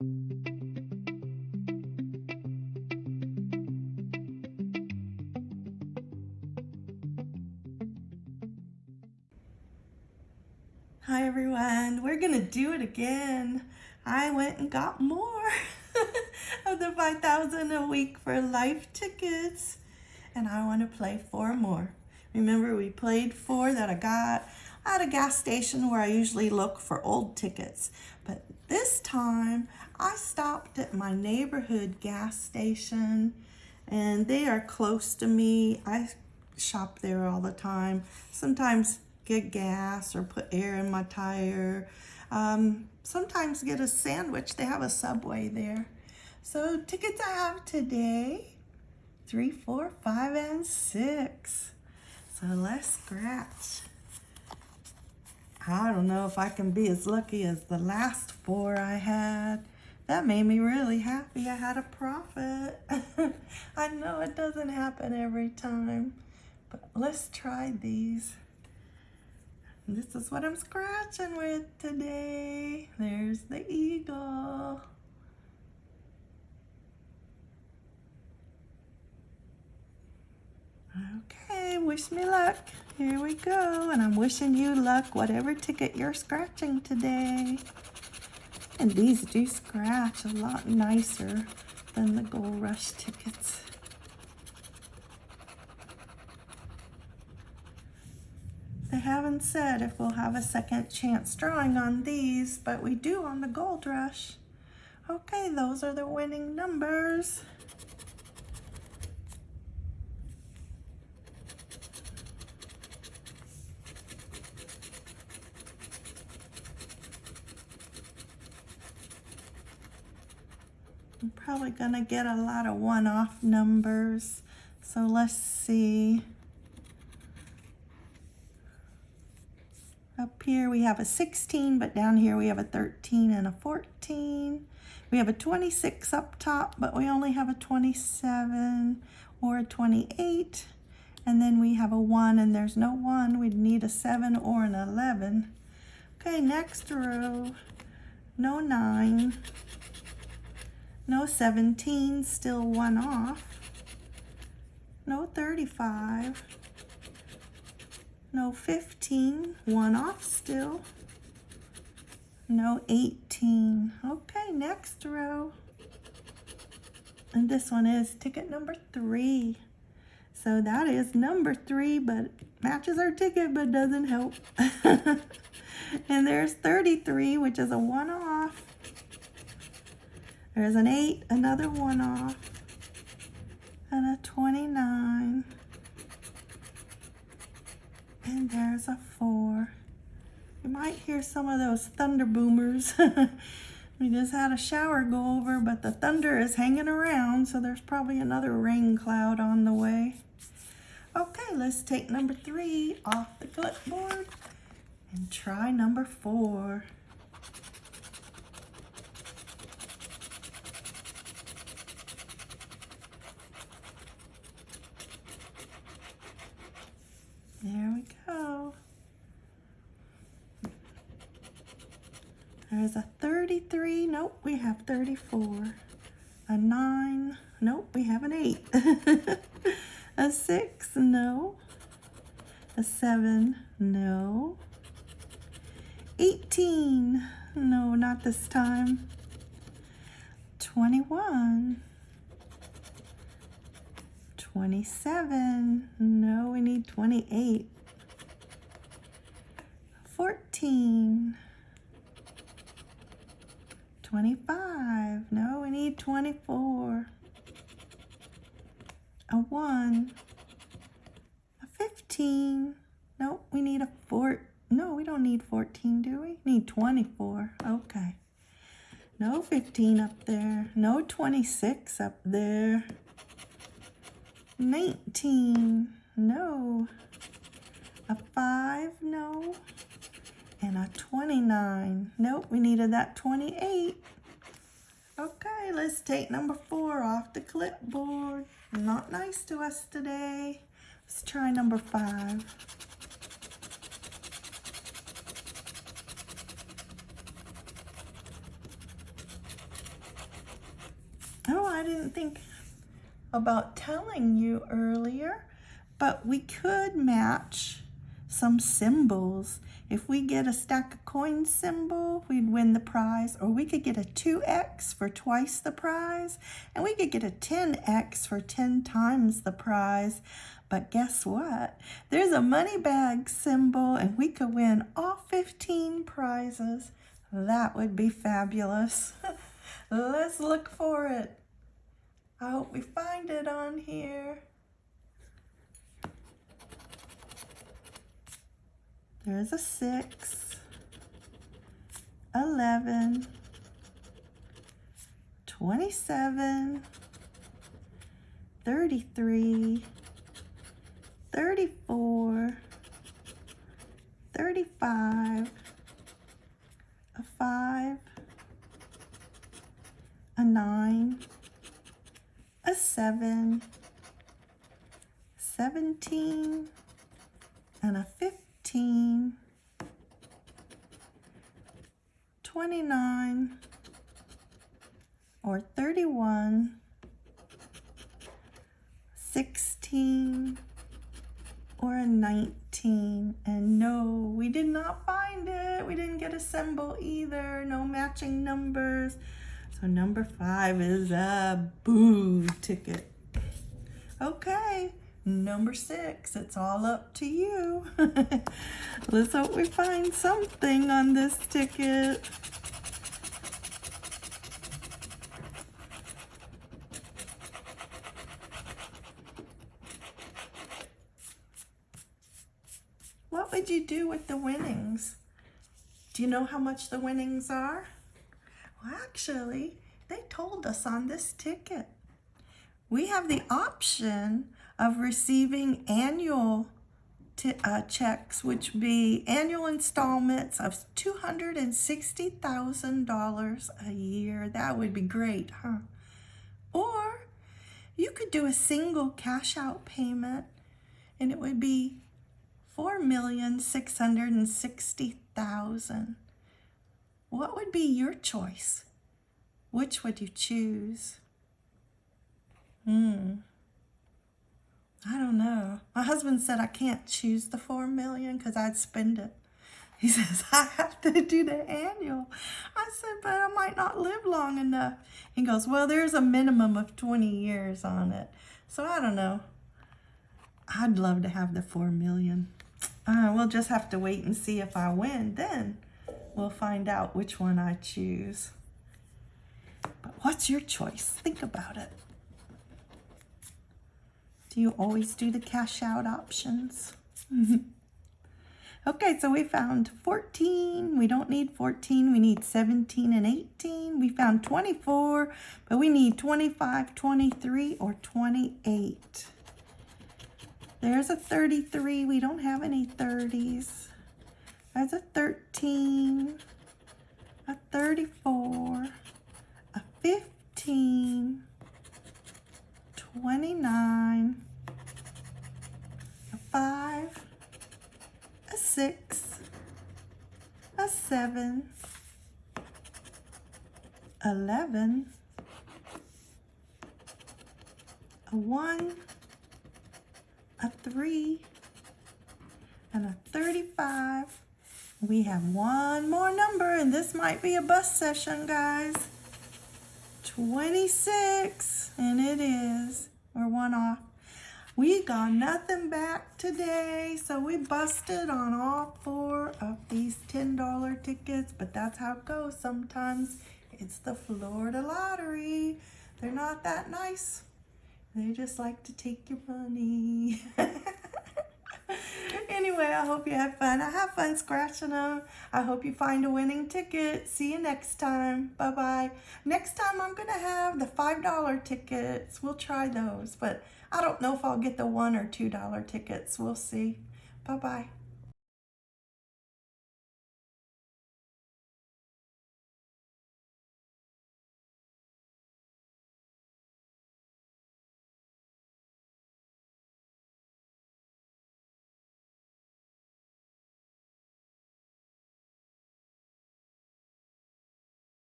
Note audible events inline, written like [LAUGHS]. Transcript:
Hi everyone, we're gonna do it again. I went and got more [LAUGHS] of the 5,000 a week for life tickets and I want to play four more. Remember we played four that I got at a gas station where I usually look for old tickets. But this time I stopped at my neighborhood gas station and they are close to me. I shop there all the time. Sometimes get gas or put air in my tire. Um, sometimes get a sandwich. They have a Subway there. So tickets I have today, three, four, five, and six. So let's scratch. I don't know if I can be as lucky as the last four I had. That made me really happy. I had a profit. [LAUGHS] I know it doesn't happen every time, but let's try these. This is what I'm scratching with today. There's the eagle. Okay, wish me luck. Here we go. And I'm wishing you luck, whatever ticket you're scratching today. And these do scratch a lot nicer than the Gold Rush tickets. They haven't said if we'll have a second chance drawing on these, but we do on the Gold Rush. Okay, those are the winning numbers. I'm probably gonna get a lot of one-off numbers. So let's see. Up here we have a 16, but down here we have a 13 and a 14. We have a 26 up top, but we only have a 27 or a 28. And then we have a 1, and there's no 1. We'd need a 7 or an 11. Okay, next row. No 9. No 17, still 1 off. No 35. No 15, one off still. No 18. Okay, next row. And this one is ticket number three. So that is number three, but matches our ticket, but doesn't help. [LAUGHS] and there's 33, which is a one off. There's an 8, another one off, and a 29. And there's a 4. You might hear some of those thunder boomers. [LAUGHS] we just had a shower go over, but the thunder is hanging around, so there's probably another rain cloud on the way. Okay, let's take number 3 off the clipboard and try number 4. Nope, we have 34. A 9. Nope, we have an 8. [LAUGHS] a 6. No. A 7. No. 18. No, not this time. 21. 27. No, we need 28. 14. 25. No, we need 24. A 1. A 15. No, we need a 4. No, we don't need 14, do we? Need 24. Okay. No 15 up there. No 26 up there. 19, no. A 5, no. And a 29. Nope, we needed that 28. Okay, let's take number 4 off the clipboard. Not nice to us today. Let's try number 5. Oh, I didn't think about telling you earlier, but we could match some symbols. If we get a stack of coins symbol, we'd win the prize. Or we could get a 2x for twice the prize. And we could get a 10x for 10 times the prize. But guess what? There's a money bag symbol and we could win all 15 prizes. That would be fabulous. [LAUGHS] Let's look for it. I hope we find it on here. There's a 6, 11, 27, 33, 34, 35, a 5, a 9, a 7, 17, and a 15, 29, or 31, 16, or a 19. And no, we did not find it. We didn't get a symbol either. No matching numbers. So number five is a boo ticket. Okay, number six, it's all up to you. [LAUGHS] Let's hope we find something on this ticket. What would you do with the winnings? Do you know how much the winnings are? Well, actually, they told us on this ticket. We have the option of receiving annual uh, checks, which be annual installments of $260,000 a year. That would be great, huh? Or you could do a single cash out payment and it would be four million six hundred and sixty thousand. What would be your choice? Which would you choose? Hmm. I don't know. My husband said I can't choose the four million because I'd spend it. He [LAUGHS] says, I have to do the annual. I said, but I might not live long enough. He goes, well, there's a minimum of 20 years on it. So I don't know. I'd love to have the four million. Uh, we'll just have to wait and see if I win. Then we'll find out which one I choose. But what's your choice? Think about it. Do you always do the cash out options? [LAUGHS] okay, so we found 14. We don't need 14. We need 17 and 18. We found 24, but we need 25, 23, or 28. There's a 33. We don't have any 30s. There's a 13, a 34, a 15, 29, 5, a 6, a 7, 11, a 1, a 3, and a 35. We have one more number, and this might be a bus session, guys. 26, and it is. We got nothing back today, so we busted on all four of these $10 tickets, but that's how it goes sometimes. It's the Florida Lottery. They're not that nice. They just like to take your money. [LAUGHS] anyway, I hope you have fun. I have fun scratching them. I hope you find a winning ticket. See you next time. Bye-bye. Next time I'm going to have the $5 tickets. We'll try those, but I don't know if I'll get the $1 or $2 tickets. We'll see. Bye-bye.